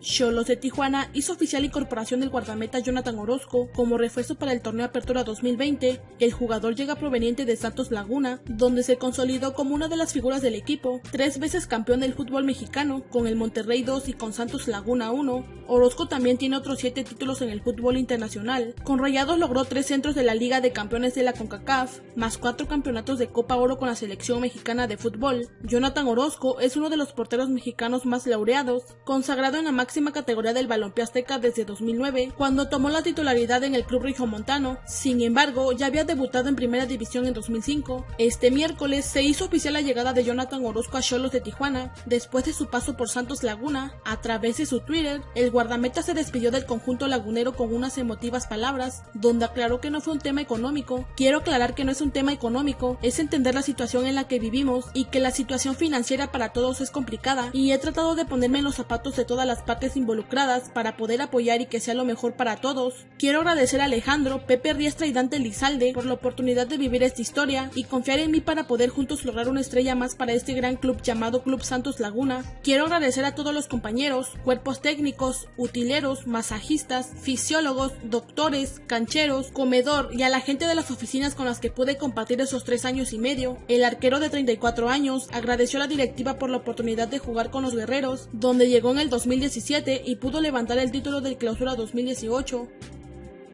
Cholos de Tijuana hizo oficial incorporación del guardameta Jonathan Orozco como refuerzo para el torneo Apertura 2020. El jugador llega proveniente de Santos Laguna, donde se consolidó como una de las figuras del equipo, tres veces campeón del fútbol mexicano, con el Monterrey 2 y con Santos Laguna 1. Orozco también tiene otros siete títulos en el fútbol internacional. Con Rayados logró tres centros de la Liga de Campeones de la CONCACAF, más cuatro campeonatos de Copa Oro con la selección mexicana de fútbol. Jonathan Orozco es uno de los porteros mexicanos más laureados, consagrado en la máxima categoría del balompié azteca desde 2009, cuando tomó la titularidad en el club Montano. Sin embargo, ya había debutado en primera división en 2005. Este miércoles se hizo oficial la llegada de Jonathan Orozco a Cholos de Tijuana, después de su paso por Santos Laguna. A través de su Twitter, el guardameta se despidió del conjunto lagunero con unas emotivas palabras, donde aclaró que no fue un tema económico. Quiero aclarar que no es un tema económico, es entender la situación en la que vivimos y que la situación financiera para todos es complicada, y he tratado de ponerme en los zapatos de todas las partes involucradas para poder apoyar y que sea lo mejor para todos. Quiero agradecer a Alejandro, Pepe Riestra y Dante Lizalde por la oportunidad de vivir esta historia y confiar en mí para poder juntos lograr una estrella más para este gran club llamado Club Santos Laguna. Quiero agradecer a todos los compañeros, cuerpos técnicos, utileros, masajistas, fisiólogos, doctores, cancheros, comedor y a la gente de las oficinas con las que pude compartir esos tres años y medio. El arquero de 34 años agradeció a la directiva por la oportunidad de jugar con los guerreros, donde llegó en el 2017 y pudo levantar el título del Clausura 2018.